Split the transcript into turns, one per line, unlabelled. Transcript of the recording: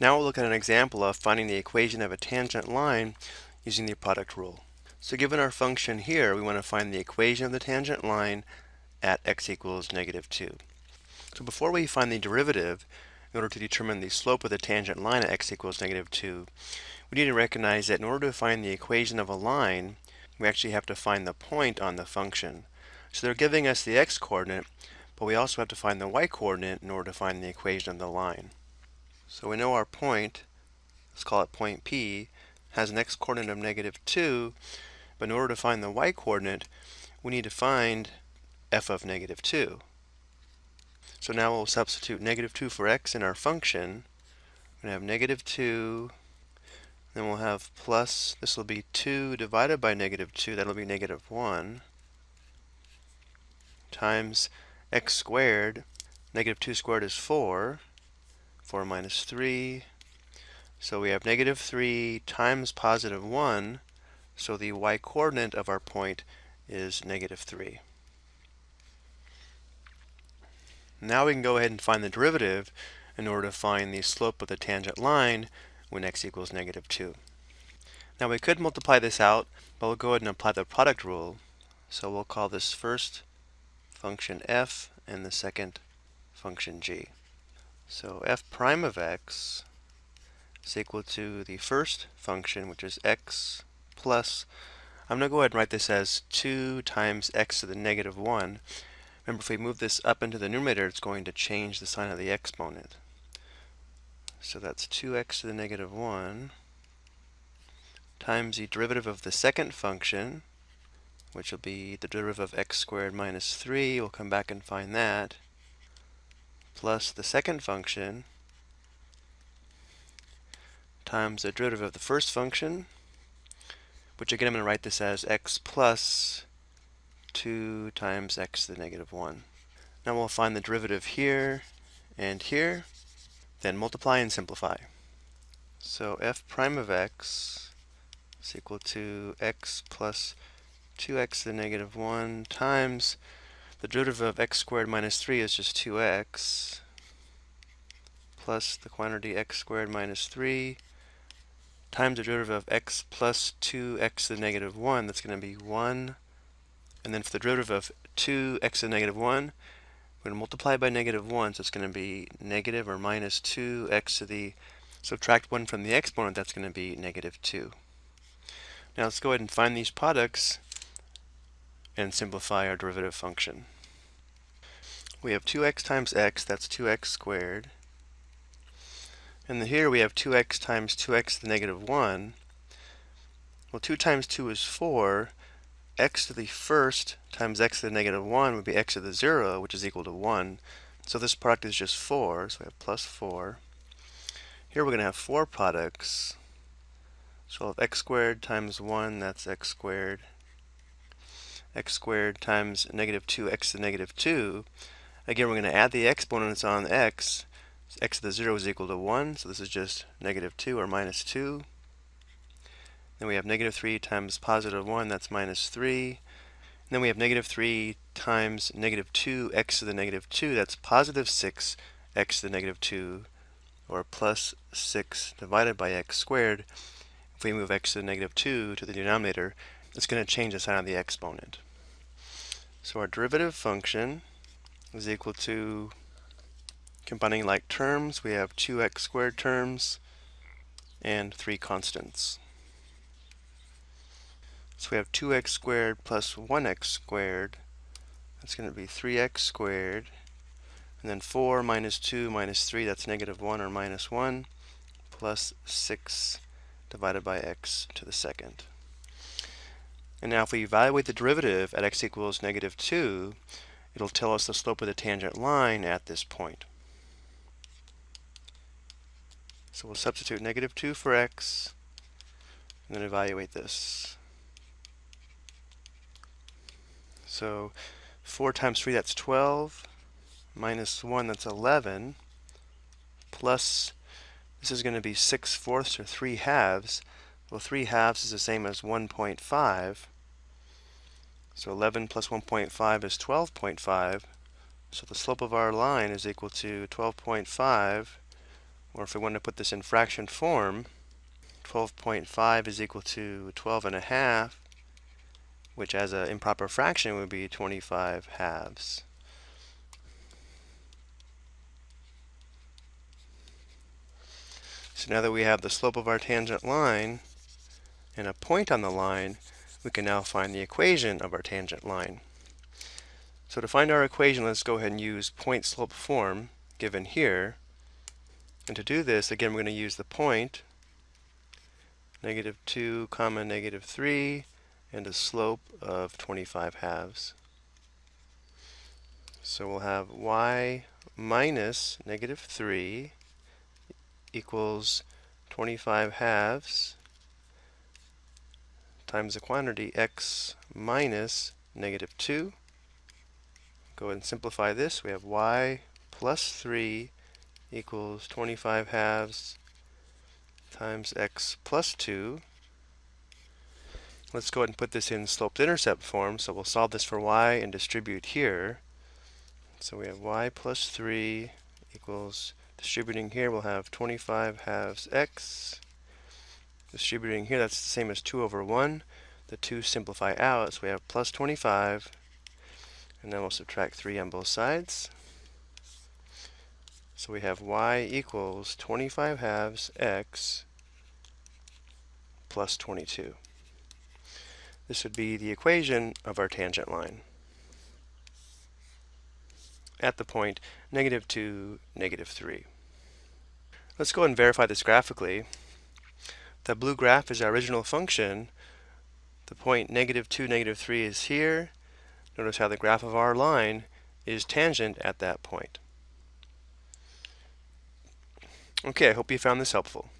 Now we'll look at an example of finding the equation of a tangent line using the product rule. So given our function here, we want to find the equation of the tangent line at x equals negative 2. So before we find the derivative, in order to determine the slope of the tangent line at x equals negative 2, we need to recognize that in order to find the equation of a line, we actually have to find the point on the function. So they're giving us the x-coordinate, but we also have to find the y-coordinate in order to find the equation of the line. So we know our point, let's call it point P, has an x-coordinate of negative 2, but in order to find the y-coordinate, we need to find f of negative 2. So now we'll substitute negative 2 for x in our function. We're going to have negative 2, then we'll have plus, this will be 2 divided by negative 2, that'll be negative 1, times x squared. Negative 2 squared is 4. 4 minus 3. So we have negative 3 times positive 1. So the y-coordinate of our point is negative 3. Now we can go ahead and find the derivative in order to find the slope of the tangent line when x equals negative 2. Now we could multiply this out, but we'll go ahead and apply the product rule. So we'll call this first function f and the second function g. So f prime of x is equal to the first function, which is x plus, I'm going to go ahead and write this as 2 times x to the negative 1. Remember, if we move this up into the numerator, it's going to change the sign of the exponent. So that's 2x to the negative 1 times the derivative of the second function, which will be the derivative of x squared minus 3. We'll come back and find that. Plus the second function times the derivative of the first function, which again I'm going to write this as x plus 2 times x to the negative 1. Now we'll find the derivative here and here, then multiply and simplify. So f prime of x is equal to x plus 2x to the negative 1 times the derivative of x squared minus 3 is just 2x plus the quantity x squared minus 3 times the derivative of x plus 2x to the negative 1, that's going to be 1. And then for the derivative of 2x to the negative 1, we're going to multiply by negative 1, so it's going to be negative or minus 2x to the, subtract 1 from the exponent, that's going to be negative 2. Now let's go ahead and find these products and simplify our derivative function. We have 2x times x, that's 2x squared. And here we have 2x times 2x to the negative 1. Well, 2 times 2 is 4. x to the first times x to the negative 1 would be x to the 0, which is equal to 1. So this product is just 4, so we have plus 4. Here we're going to have four products. So we'll have x squared times 1, that's x squared x squared times negative 2x to the negative 2. Again, we're going to add the exponents on x. x to the 0 is equal to 1, so this is just negative 2 or minus 2. Then we have negative 3 times positive 1, that's minus 3. And then we have negative 3 times negative 2x to the negative 2, that's positive 6x to the negative 2, or plus 6 divided by x squared. If we move x to the negative 2 to the denominator, it's going to change the sign of the exponent. So our derivative function is equal to combining like terms. We have 2x squared terms and three constants. So we have 2x squared plus 1x squared. That's going to be 3x squared. And then 4 minus 2 minus 3, that's negative 1 or minus 1, plus 6 divided by x to the second. And now if we evaluate the derivative at x equals negative 2, it'll tell us the slope of the tangent line at this point. So we'll substitute negative 2 for x, and then evaluate this. So 4 times 3, that's 12, minus 1, that's 11, plus, this is going to be 6 fourths or 3 halves, well, 3 halves is the same as 1.5. So 11 plus 1.5 is 12.5. So the slope of our line is equal to 12.5 or if we want to put this in fraction form, 12.5 is equal to 12 and a half, which as an improper fraction would be 25 halves. So now that we have the slope of our tangent line and a point on the line, we can now find the equation of our tangent line. So to find our equation, let's go ahead and use point slope form given here. And to do this, again, we're going to use the point, negative 2 comma negative 3, and a slope of 25 halves. So we'll have y minus negative 3 equals 25 halves times the quantity x minus negative 2. Go ahead and simplify this. We have y plus 3 equals 25 halves times x plus 2. Let's go ahead and put this in sloped intercept form. So we'll solve this for y and distribute here. So we have y plus 3 equals Distributing here, we'll have 25 halves x. Distributing here, that's the same as 2 over 1. The 2 simplify out, so we have plus 25. And then we'll subtract 3 on both sides. So we have y equals 25 halves x plus 22. This would be the equation of our tangent line at the point negative 2, negative 3. Let's go and verify this graphically. The blue graph is our original function. The point negative 2, negative 3 is here. Notice how the graph of our line is tangent at that point. Okay, I hope you found this helpful.